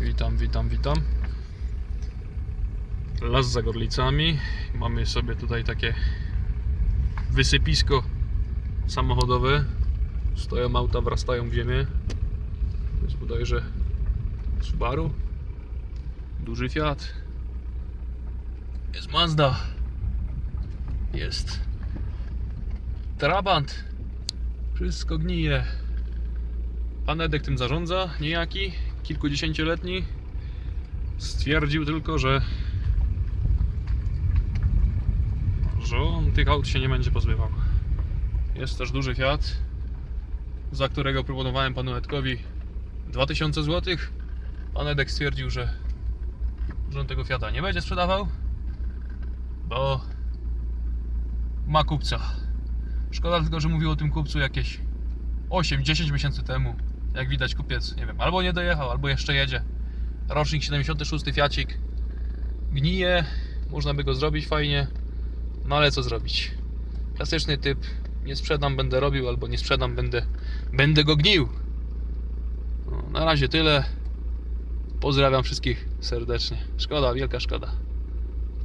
Witam, witam, witam. Las za Gorlicami. Mamy sobie tutaj takie wysypisko samochodowe. Stoją auta, wrastają w ziemię. To jest bodajże Subaru. Duży Fiat. Jest Mazda. Jest Trabant. Wszystko gnije. Pan Edek tym zarządza, niejaki, kilkudziesięcioletni. Stwierdził tylko, że że on tych aut się nie będzie pozbywał. Jest też duży Fiat, za którego proponowałem panu Edkowi 2000 zł. Pan Edek stwierdził, że, że on tego Fiata nie będzie sprzedawał, bo ma kupca. Szkoda tylko, że mówił o tym kupcu jakieś 8-10 miesięcy temu. Jak widać kupiec, nie wiem, albo nie dojechał, albo jeszcze jedzie. Rocznik 76 Fiacik. Gnije, można by go zrobić fajnie. No ale co zrobić? Klasyczny typ. Nie sprzedam, będę robił, albo nie sprzedam, będę, będę go gnił. No, na razie tyle. Pozdrawiam wszystkich serdecznie. Szkoda, wielka szkoda.